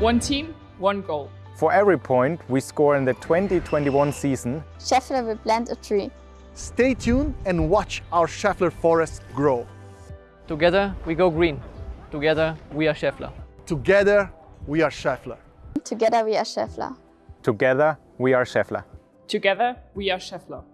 One team, one goal. For every point we score in the 2021 season, Schaeffler will plant a tree. Stay tuned and watch our Schaeffler forest grow. Together we go green. Together we are Schaeffler. Together, we are Schaeffler. Together we are Schaeffler. together we are Schaeffler. Together, we are Schaeffler.